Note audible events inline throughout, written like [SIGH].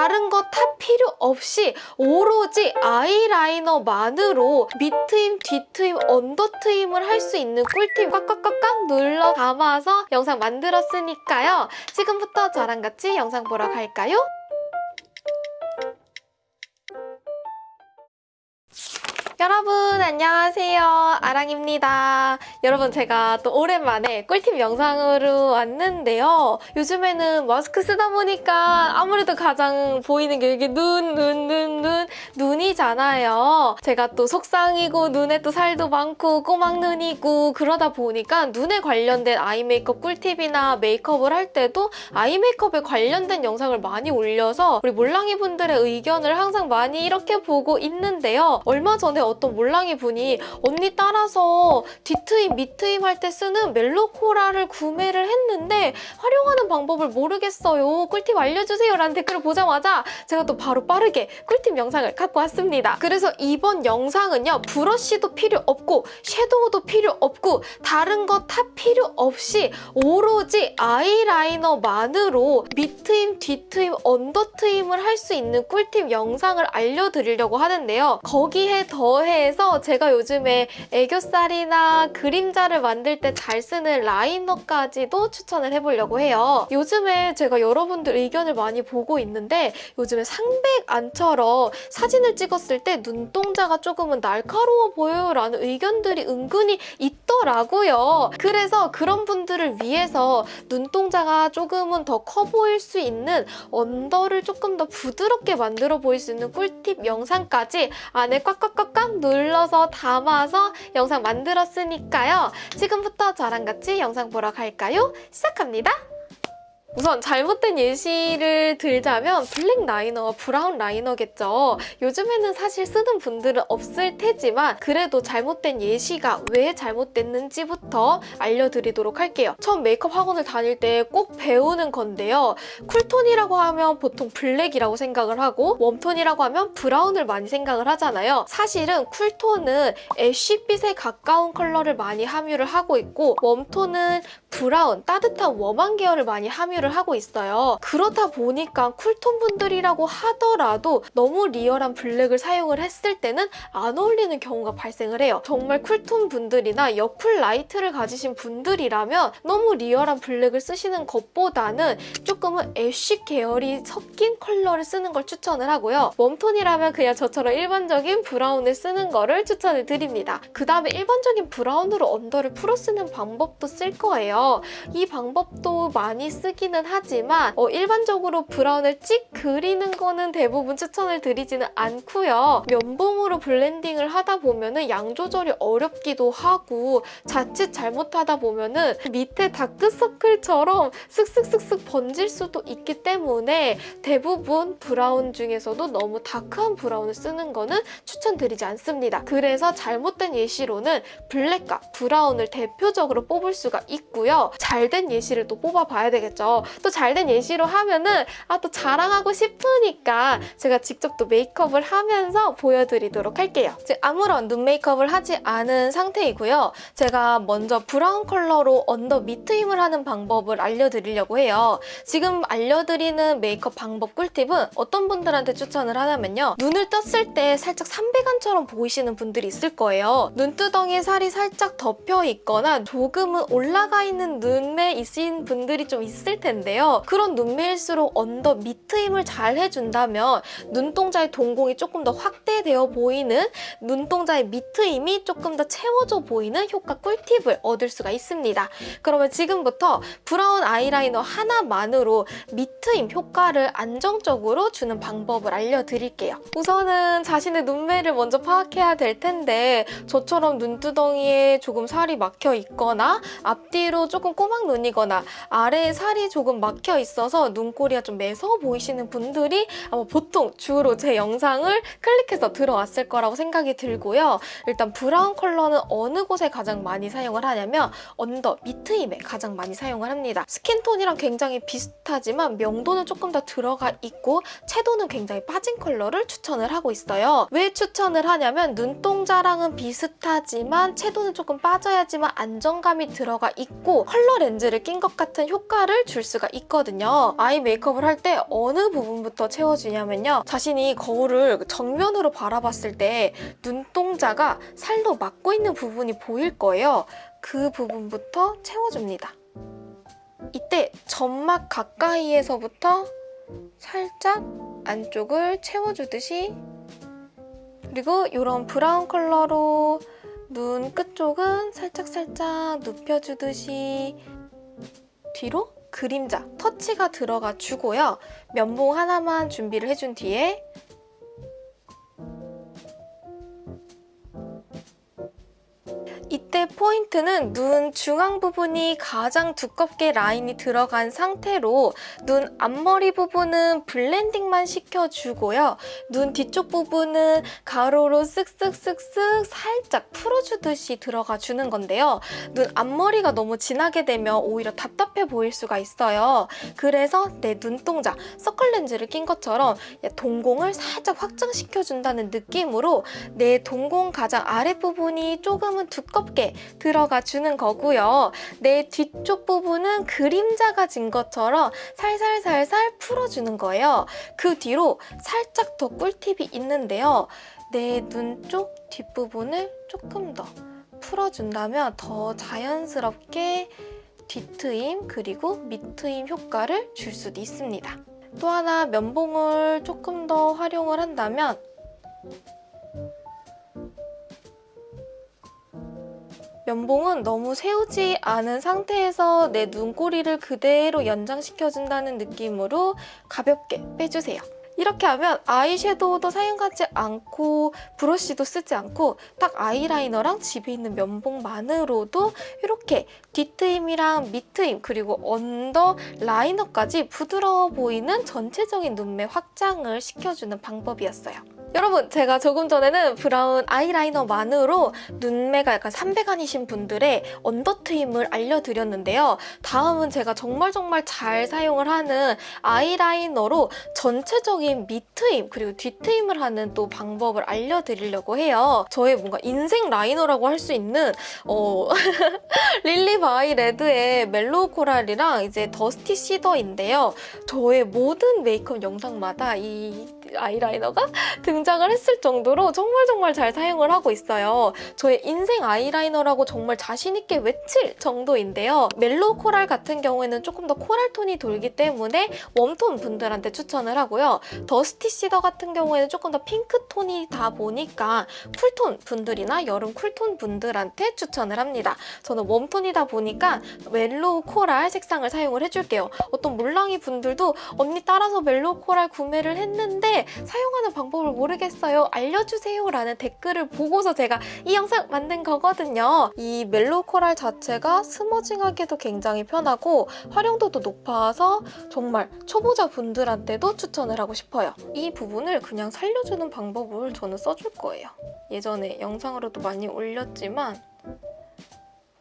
다른 거 다 필요 없이 오로지 아이라이너만으로 밑트임, 뒤트임, 언더트임을 할 수 있는 꿀팁 꽉꽉꽉꽉 눌러 담아서 영상 만들었으니까요. 지금부터 저랑 같이 영상 보러 갈까요? 여러분 안녕하세요. 아랑입니다. 여러분 제가 또 오랜만에 꿀팁 영상으로 왔는데요. 요즘에는 마스크 쓰다 보니까 아무래도 가장 보이는 게 이게 눈, 눈, 눈, 눈, 눈 이잖아요 제가 또 속상이고 눈에 또 살도 많고 꼬막눈이고 그러다 보니까 눈에 관련된 아이 메이크업 꿀팁이나 메이크업을 할 때도 아이 메이크업에 관련된 영상을 많이 올려서 우리 몰랑이 분들의 의견을 항상 많이 이렇게 보고 있는데요 얼마 전에 어떤 몰랑이 분이 언니 따라서 뒤트임, 밑트임 할 때 쓰는 멜로코라를 구매를 했는데 활용하는 방법을 모르겠어요. 꿀팁 알려주세요 라는 댓글을 보자마자 제가 또 바로 빠르게 꿀팁 영상을 갖고 왔습니다. 그래서 이번 영상은요. 브러쉬도 필요 없고 섀도우도 필요 없고 다른 거 다 필요 없이 오로지 아이라이너만으로 밑트임, 뒤트임, 언더트임을 할 수 있는 꿀팁 영상을 알려드리려고 하는데요. 거기에 더해서 제가 요즘에 애교살이나 그림자를 만들 때 잘 쓰는 라이너까지도 추천을 해보려고 해요. 요즘에 제가 여러분들 의견을 많이 보고 있는데 요즘에 상백 안처럼 사진을 찍 었을 때 눈동자가 조금은 날카로워 보여요 라는 의견들이 은근히 있더라고요. 그래서 그런 분들을 위해서 눈동자가 조금은 더 커 보일 수 있는 언더를 조금 더 부드럽게 만들어 보일 수 있는 꿀팁 영상까지 안에 꽉꽉꽉꽉 눌러서 담아서 영상 만들었으니까요. 지금부터 저랑 같이 영상 보러 갈까요? 시작합니다. 우선 잘못된 예시를 들자면 black liner와 brown liner겠죠. 요즘에는 사실 쓰는 분들은 없을 테지만 그래도 잘못된 예시가 왜 잘못됐는지부터 알려드리도록 할게요. 처음 메이크업 학원을 다닐 때 꼭 배우는 건데요. cool tone이라고 하면 보통 black이라고 생각을 하고 warm tone이라고 하면 brown을 많이 생각을 하잖아요. 사실은 cool tone은 ash빛에 가까운 컬러를 많이 함유를 하고 있고 warm tone은 브라운, 따뜻한 warm한 계열을 많이 함유 를 하고 있어요. 그러다 보니까 cool tone 분들이라고 하더라도 너무 real한 블랙을 사용을 했을 때는 안 어울리는 경우가 발생을 해요. 정말 cool tone 분들이나 여쿨 light를 가지신 분들이라면 너무 real한 블랙을 쓰시는 것보다는 조금은 ash 계열이 섞인 컬러를 쓰는 걸 추천을 하고요. warm tone이라면 그냥 저처럼 일반적인 브라운을 쓰는 거를 추천을 드립니다. 그 다음에 일반적인 브라운으로 under를 풀어 쓰는 방법도 쓸 거예요. 이 방법도 많이 쓰 기는 하지만 어, 일반적으로 브라운을 찍 그리는 거는 대부분 추천을 드리지는 않고요. 면봉으로 블렌딩을 하다 보면 음영 조절이 어렵기도 하고 자칫 잘못하다 보면 은 밑에 다크서클처럼 슥슥슥슥 번질 수도 있기 때문에 대부분 브라운 중에서도 너무 dark한 브라운을 쓰는 거는 추천드리지 않습니다. 그래서 잘못된 예시로는 블랙과 브라운을 대표적으로 뽑을 수가 있고요. 잘된 예시를 또 뽑아봐야 되겠죠. 또 잘된 예시로 하면은 아 또 자랑하고 싶으니까 제가 직접 또 메이크업을 하면서 보여드리도록 할게요. 지금 아무런 눈 메이크업을 하지 않은 상태이고요. 제가 먼저 브라운 컬러로 under 밑트임을 하는 방법을 알려드리려고 해요. 지금 알려드리는 메이크업 방법 꿀팁은 어떤 분들한테 추천을 하냐면요. 눈을 떴을 때 살짝 삼백안처럼 보이시는 분들이 있을 거예요. 눈두덩이에 살이 살짝 덮여 있거나 조금은 올라가 있는 눈매 있으신 분들이 좀 있을 텐데 요. 그런 눈매일수록 under 밑트임을 잘 해준다면 눈동자의 동공이 조금 더 확대되어 보이는 눈동자의 밑트임이 조금 더 채워져 보이는 효과 꿀팁을 얻을 수가 있습니다. 그러면 지금부터 브라운 아이라이너 하나만으로 밑트임 효과를 안정적으로 주는 방법을 알려드릴게요. 우선은 자신의 눈매를 먼저 파악해야 될 텐데 저처럼 눈두덩이에 조금 살이 막혀 있거나 앞뒤로 조금 꼬막 눈이거나 아래에 살이 조금 막혀 있어서 눈꼬리가 좀 매서워 보이시는 분들이 아마 보통 주로 제 영상을 클릭해서 들어왔을 거라고 생각이 들고요. 일단 브라운 컬러는 어느 곳에 가장 많이 사용을 하냐면 under, 밑트임에 가장 많이 사용을 합니다. 스킨톤이랑 굉장히 비슷하지만 명도는 조금 더 들어가 있고 채도는 굉장히 빠진 컬러를 추천을 하고 있어요. 왜 추천을 하냐면 눈동자랑은 비슷하지만 채도는 조금 빠져야지만 안정감이 들어가 있고 컬러 렌즈를 낀 것 같은 효과를 줄 수가 있거든요. 아이 메이크업을 할 때 어느 부분부터 채워주냐면요. 자신이 거울을 정면으로 바라봤을 때 눈동자가 살로 막고 있는 부분이 보일 거예요. 그 부분부터 채워줍니다. 이때 점막 가까이에서부터 살짝 안쪽을 채워주듯이 그리고 이런 브라운 컬러로 눈 끝쪽은 살짝살짝 눕혀주듯이 뒤로 그림자, 터치가 들어가 주고요. 면봉 하나만 준비를 해준 뒤에 때 포인트는 눈 중앙 부분이 가장 두껍게 라인이 들어간 상태로 눈 앞머리 부분은 블렌딩만 시켜주고요. 눈 뒤쪽 부분은 가로로 쓱쓱쓱쓱 살짝 풀어주듯이 들어가 주는 건데요. 눈 앞머리가 너무 진하게 되면 오히려 답답해 보일 수가 있어요. 그래서 내 눈동자, 서클 렌즈를 낀 것처럼 동공을 살짝 확장시켜준다는 느낌으로 내 동공 가장 아랫부분이 조금은 두껍게 들어가 주는 거고요. 내 뒤쪽 부분은 그림자가 진 것처럼 살살살살 풀어주는 거예요. 그 뒤로 살짝 더 꿀팁이 있는데요. 내 눈 쪽 뒷부분을 조금 더 풀어준다면 더 자연스럽게 뒤트임 그리고 밑트임 효과를 줄 수도 있습니다. 또 하나 면봉을 조금 더 활용을 한다면 면봉은 너무 세우지 않은 상태에서 내 눈꼬리를 그대로 연장시켜준다는 느낌으로 가볍게 빼주세요. 이렇게 하면 아이섀도우도 사용하지 않고 브러쉬도 쓰지 않고 딱 아이라이너랑 집에 있는 면봉만으로도 이렇게 뒤트임이랑 밑트임 그리고 under 라이너까지 부드러워 보이는 전체적인 눈매 확장을 시켜주는 방법이었어요. 여러분 제가 조금 전에는 브라운 아이라이너만으로 눈매가 약간 삼백안이신 분들의 under 트임을 알려드렸는데요. 다음은 제가 정말 정말 잘 사용을 하는 아이라이너로 전체적인 밑트임 그리고 뒤트임을 하는 또 방법을 알려드리려고 해요. 저의 뭔가 인생 라이너라고 할 수 있는 어... [LAUGHS] 릴리 바이 레드의 멜로우 코랄이랑 이제 더스티 시더인데요. 저의 모든 메이크업 영상마다 이 아이라이너가 등장을 했을 정도로 정말 정말 잘 사용을 하고 있어요. 저의 인생 아이라이너라고 정말 자신있게 외칠 정도인데요. 멜로우 코랄 같은 경우에는 조금 더 coral 톤이 돌기 때문에 warm tone 분들한테 추천을 하고요. 더스티 시더 같은 경우에는 조금 더 핑크 톤이다 보니까 cool tone 분들이나 여름 cool tone 분들한테 추천을 합니다. 저는 warm tone이다 보니까 멜로우 코랄 색상을 사용을 해줄게요. 어떤 물랑이 분들도 언니 따라서 멜로우 코랄 구매를 했는데 사용하는 방법을 모르겠어요. 알려주세요 라는 댓글을 보고서 제가 이 영상 만든 거거든요. 이 멜로우 코랄 자체가 smudging하기도 굉장히 편하고 활용도도 높아서 정말 초보자 분들한테도 추천을 하고 싶어요. 이 부분을 그냥 살려주는 방법을 저는 써줄 거예요. 예전에 영상으로도 많이 올렸지만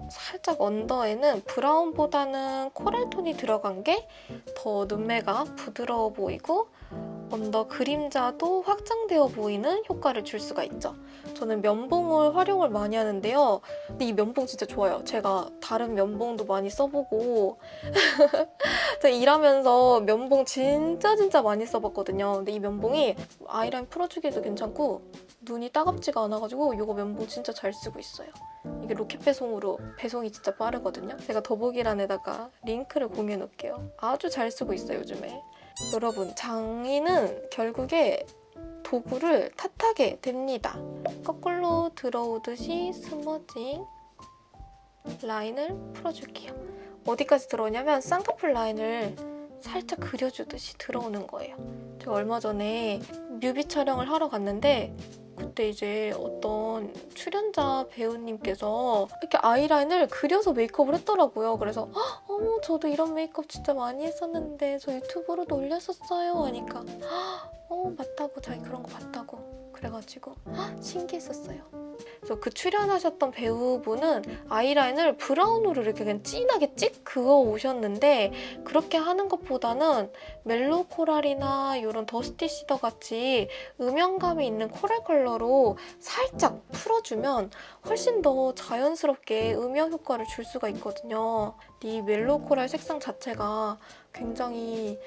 살짝 언더에는 브라운보다는 코랄톤이 들어간 게 더 눈매가 부드러워 보이고 언더 그림자도 확장되어 보이는 효과를 줄 수가 있죠. 저는 면봉을 활용을 많이 하는데요. 근데 이 면봉 진짜 좋아요. 제가 다른 면봉도 많이 써보고 [LAUGHS] 제가 일하면서 면봉 진짜 진짜 많이 써봤거든요. 근데 이 면봉이 아이라인 풀어주기도 괜찮고 눈이 따갑지가 않아가지고 이거 면봉 진짜 잘 쓰고 있어요. 이게 로켓 배송으로 배송이 진짜 빠르거든요. 제가 더보기란에다가 링크를 공유해 놓을게요. 아주 잘 쓰고 있어요, 요즘에. 여러분, 장인은 결국에 도구를 탓하게 됩니다. 거꾸로 들어오듯이 smudging 라인을 풀어줄게요. 어디까지 들어오냐면 쌍꺼풀 라인을 살짝 그려주듯이 들어오는 거예요. 제가 얼마 전에 뮤비 촬영을 하러 갔는데 그때 이제 어떤 출연자 배우님께서 이렇게 아이라인을 그려서 메이크업을 했더라고요. 그래서 "헉, 어머 저도 이런 메이크업 진짜 많이 했었는데 저 유튜브로도 올렸었어요. 하니까 "헉, 어 맞다고. 자기 그런 거 봤다고 그래가지고 헉, 신기했었어요. 그래서 그 출연하셨던 배우분은 아이라인을 브라운으로 이렇게 그냥 진하게 찍 그어 오셨는데 그렇게 하는 것보다는 멜로우 코랄이나 이런 더스티 시더 같이 음영감이 있는 coral 컬러로 살짝 풀어주면 훨씬 더 자연스럽게 음영 효과를 줄 수가 있거든요. 이 멜로우 코랄 색상 자체가 굉장히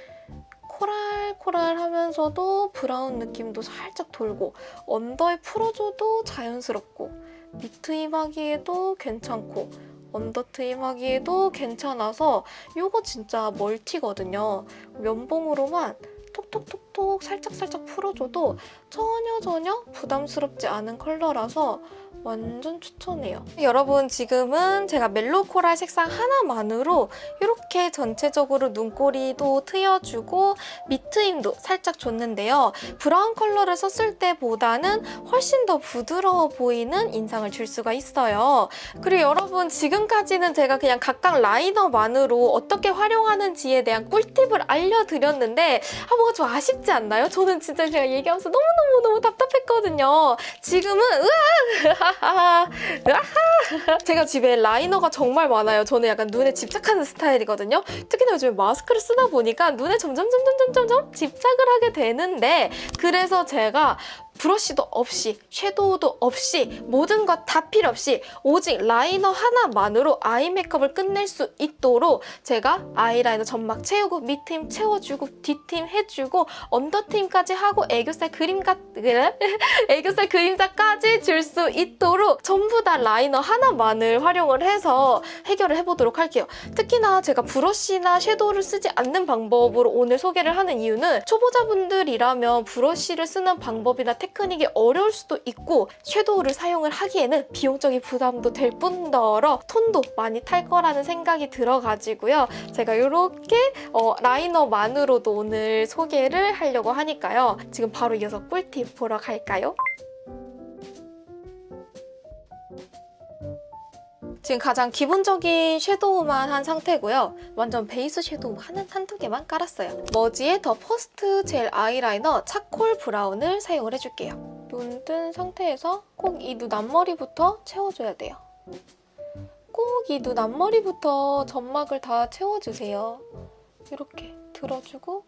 coral coral 하면서도 브라운 느낌도 살짝 돌고 under에 풀어줘도 자연스럽고 밑트임하기에도 괜찮고 under 트임하기에도 괜찮아서 이거 진짜 multi거든요. 면봉으로만 톡톡톡톡 살짝살짝 풀어줘도 전혀 전혀 부담스럽지 않은 컬러라서 완전 추천해요. 여러분 지금은 제가 mellow coral 색상 하나만으로 이렇게 전체적으로 눈꼬리도 트여주고 밑트임도 살짝 줬는데요. 브라운 컬러를 썼을 때보다는 훨씬 더 부드러워 보이는 인상을 줄 수가 있어요. 그리고 여러분 지금까지는 제가 그냥 각각 라이너만으로 어떻게 활용하는지에 대한 꿀팁을 알려드렸는데 아 뭔가 좀 아쉽지 않나요? 저는 진짜 제가 얘기하면서 너무너무너무 답답했거든요. 지금은 으아! [LAUGHS] 제가 집에 라이너가 정말 많아요. 저는 약간 눈에 집착하는 스타일이거든요. 특히나 요즘에 마스크를 쓰다 보니까 눈에 점점 점점 점점 점 집착을 하게 되는데 그래서 제가 브러쉬도 없이 섀도우도 없이 모든 것 다 필요 없이 오직 라이너 하나만으로 아이 메이크업을 끝낼 수 있도록 제가 아이라이너 점막 채우고 밑트임 채워주고 뒤트임 해주고 under트임까지 하고 애교살 그림가 [LAUGHS] 애교살 그림자까지 줄 수 있도록 전부 다 라이너 하나만을 활용을 해서 해결을 해보도록 할게요. 특히나 제가 브러쉬나 섀도우를 쓰지 않는 방법으로 오늘 소개를 하는 이유는 초보자분들이라면 브러쉬를 쓰는 방법이나 테크닉이 어려울 수도 있고 섀도우를 사용을 하기에는 비용적인 부담도 될 뿐더러 톤도 많이 탈 거라는 생각이 들어가지고요. 제가 이렇게 어, 라이너만으로도 오늘 소개를 하려고 하니까요. 지금 바로 이어서 꿀팁 보러 갈까요? 지금 가장 기본적인 섀도우만 한 상태고요. 완전 베이스 섀도우 한, 한두 개만 깔았어요. 머지의 the first gel eyeliner charcoal brown을 사용을 해줄게요. 눈 뜬 상태에서 꼭 이 눈 앞머리부터 채워줘야 돼요. 꼭 이 눈 앞머리부터 점막을 다 채워주세요. 이렇게 들어주고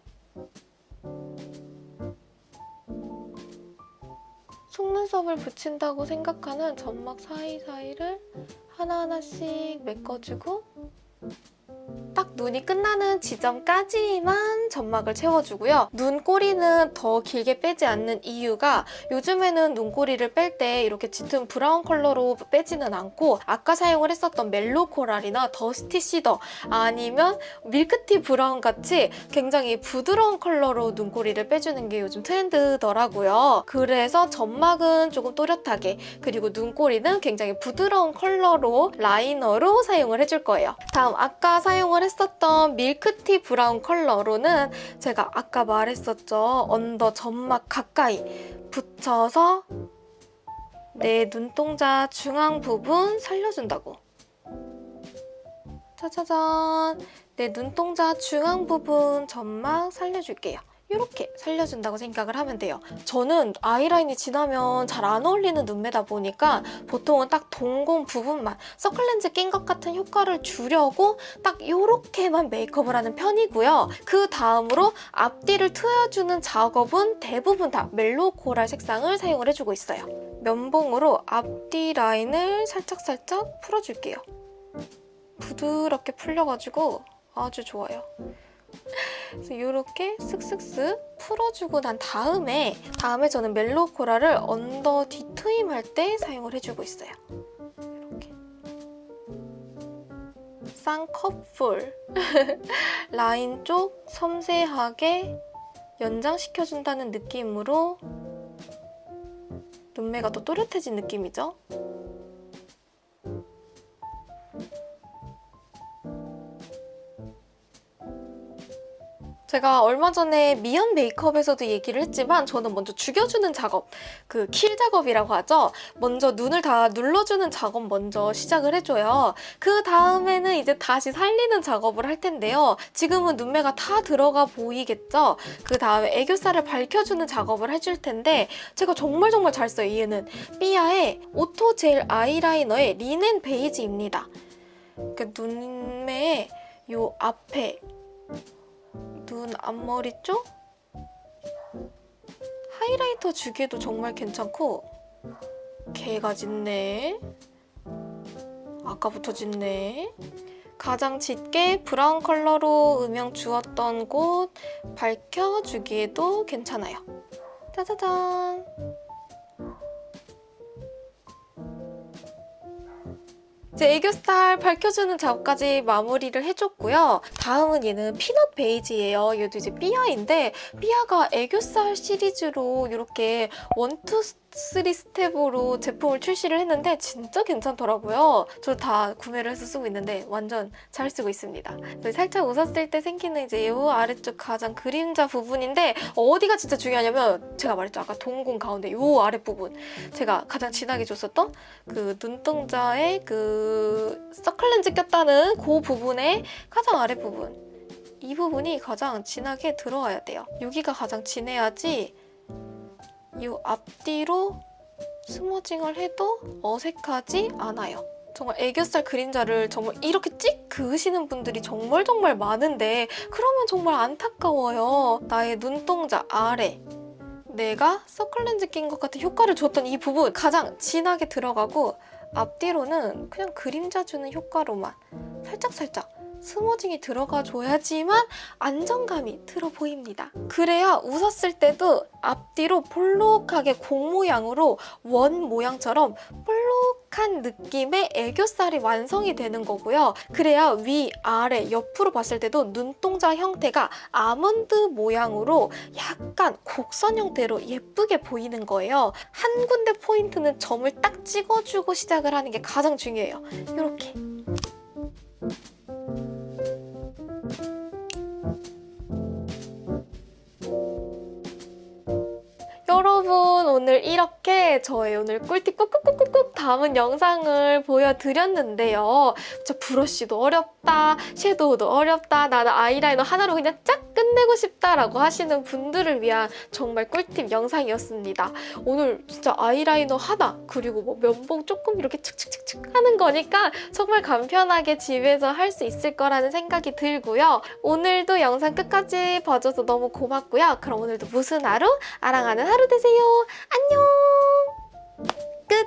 속눈썹을 붙인다고 생각하는 점막 사이사이를 하나하나씩 메꿔주고 딱 눈이 끝나는 지점까지만 점막을 채워주고요. 눈꼬리는 더 길게 빼지 않는 이유가 요즘에는 눈꼬리를 뺄 때 이렇게 짙은 브라운 컬러로 빼지는 않고 아까 사용을 했었던 mellow coral이나 dusty cedar 아니면 밀크티 브라운 같이 굉장히 부드러운 컬러로 눈꼬리를 빼주는 게 요즘 트렌드더라고요. 그래서 점막은 조금 또렷하게 그리고 눈꼬리는 굉장히 부드러운 컬러로 라이너로 사용을 해줄 거예요. 다음 아까 사용을 했었던 밀크티 브라운 컬러로는 제가 아까 말했었죠. under 점막 가까이 붙여서 내 눈동자 중앙 부분 살려준다고. 짜자잔! 내 눈동자 중앙 부분 점막 살려줄게요. 이렇게 살려준다고 생각을 하면 돼요. 저는 아이라인이 진하면 잘 안 어울리는 눈매다 보니까 보통은 딱 동공 부분만 서클렌즈 낀 것 같은 효과를 주려고 딱 이렇게만 메이크업을 하는 편이고요. 그 다음으로 앞뒤를 트여주는 작업은 대부분 다 멜로 코랄 색상을 사용을 해주고 있어요. 면봉으로 앞뒤 라인을 살짝살짝 풀어줄게요. 부드럽게 풀려가지고 아주 좋아요. 그래서 이렇게 슥슥슥 풀어주고 난 다음에 다음에 저는 멜로 코랄을 언더 뒤트임 할 때 사용을 해주고 있어요. 이렇게 쌍꺼풀 [LAUGHS] 라인 쪽 섬세하게 연장시켜준다는 느낌으로 눈매가 더 또렷해진 느낌이죠? 제가 얼마 전에 미연 메이크업에서도 얘기를 했지만 저는 먼저 죽여주는 작업, 그 kill 작업이라고 하죠. 먼저 눈을 다 눌러주는 작업 먼저 시작을 해줘요. 그 다음에는 이제 다시 살리는 작업을 할 텐데요. 지금은 눈매가 다 들어가 보이겠죠? 그 다음에 애교살을 밝혀주는 작업을 해줄 텐데 제가 정말 정말 잘 써요, 얘는. 삐아의 auto 젤 아이라이너의 리넨 베이지입니다. 그 눈매의 요 앞에 눈 앞머리 쪽 하이라이터 주기에도 정말 괜찮고 개가 짙네 아까부터 짙네 가장 짙게 브라운 컬러로 음영 주었던 곳 밝혀주기에도 괜찮아요. 짜자잔! 제 애교살 밝혀주는 작업까지 마무리를 해줬고요. 다음은 얘는 peanut 베이지예요. 얘도 이제 삐아인데 삐아가 애교살 시리즈로 이렇게 one two 스타일 3스텝으로 제품을 출시를 했는데 진짜 괜찮더라고요. 저 다 구매를 해서 쓰고 있는데 완전 잘 쓰고 있습니다. 그 살짝 웃었을 때 생기는 이제 요 아래쪽 가장 그림자 부분인데 어디가 진짜 중요하냐면 제가 말했죠. 아까 동공 가운데 요 아랫부분 제가 가장 진하게 줬었던 그 눈동자에 그 서클렌즈 꼈다는 그 부분의 가장 아랫부분 이 부분이 가장 진하게 들어와야 돼요. 여기가 가장 진해야지 이 앞뒤로 스머징을 해도 어색하지 않아요. 정말 애교살 그림자를 정말 이렇게 찍 그으시는 분들이 정말 정말 많은데 그러면 정말 안타까워요. 나의 눈동자 아래 내가 서클렌즈 낀 것 같은 효과를 줬던 이 부분 가장 진하게 들어가고 앞뒤로는 그냥 그림자 주는 효과로만 살짝살짝 스머징이 들어가줘야지만 안정감이 들어 보입니다. 그래야 웃었을 때도 앞뒤로 볼록하게 공 모양으로 원 모양처럼 볼록한 느낌의 애교살이 완성이 되는 거고요. 그래야 위, 아래, 옆으로 봤을 때도 눈동자 형태가 아몬드 모양으로 약간 곡선 형태로 예쁘게 보이는 거예요. 한 군데 포인트는 점을 딱 찍어주고 시작을 하는 게 가장 중요해요. 이렇게. 여러분 오늘 이렇게 저의 오늘 꿀팁 꾹꾹꾹꾹꾹 담은 영상을 보여드렸는데요. 진짜 브러쉬도 어렵다, 섀도우도 어렵다, 나는 아이라이너 하나로 그냥 쫙 끝내고 싶다라고 하시는 분들을 위한 정말 꿀팁 영상이었습니다. 오늘 진짜 아이라이너 하나 그리고 뭐 면봉 조금 이렇게 칙칙칙칙 하는 거니까 정말 간편하게 집에서 할 수 있을 거라는 생각이 들고요. 오늘도 영상 끝까지 봐줘서 너무 고맙고요. 그럼 오늘도 무슨 하루? 아랑하는 하루 되세요. 봐요. 안녕. 끝.